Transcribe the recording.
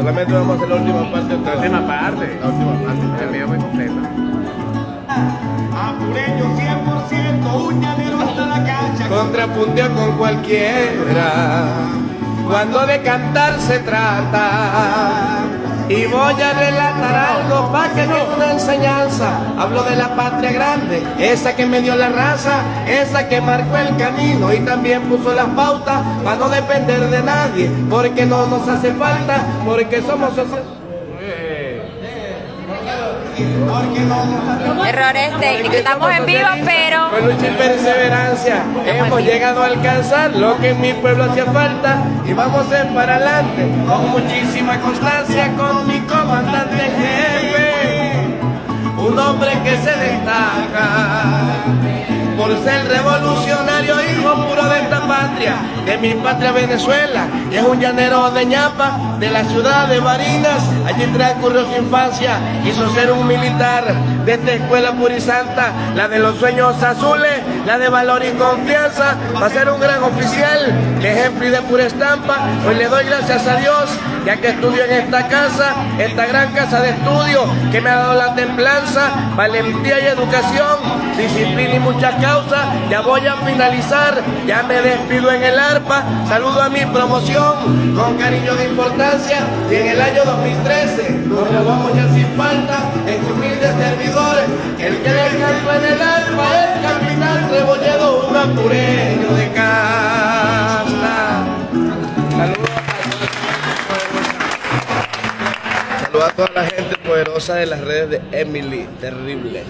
Solamente vamos a hacer la última parte. La última parte. La última parte. El mío muy completo. Apureño 100%, un llanero hasta la cancha. Contrapuntea con cualquiera cuando de cantar se trata. Que quede una enseñanza. Hablo de la patria grande, esa que me dio la raza, esa que marcó el camino y también puso las pautas para no depender de nadie, porque no nos hace falta, porque somos no Errores técnicos. Estamos en vivo, pero Con lucha y perseverancia hemos llegado a alcanzar lo que en mi pueblo hacía falta y vamos a ir para adelante con muchísima constancia con mi comandante por ser revolucionario, hijo puro de esta patria, de mi patria Venezuela, y es un llanero de ñapa, de la ciudad de Barinas, allí transcurrió su infancia, quiso ser un militar de esta escuela purisanta, la de los sueños azules, la de valor y confianza, para ser un gran oficial, de ejemplo y de pura estampa, hoy le doy gracias a Dios, ya que estudio en esta casa, esta gran casa de estudio, que me ha dado la templanza, valentía y educación, disciplina y muchas causas, ya voy a finalizar, ya me despido en el arpa, saludo a mi promoción con cariño de importancia y en el año 2013 nos grabamos ya sin falta en humildes servidores, el que le canto en el arpa es capitán Rebolledo, un apureño de casta. Saludos a toda la gente poderosa de las redes de Emily, terrible.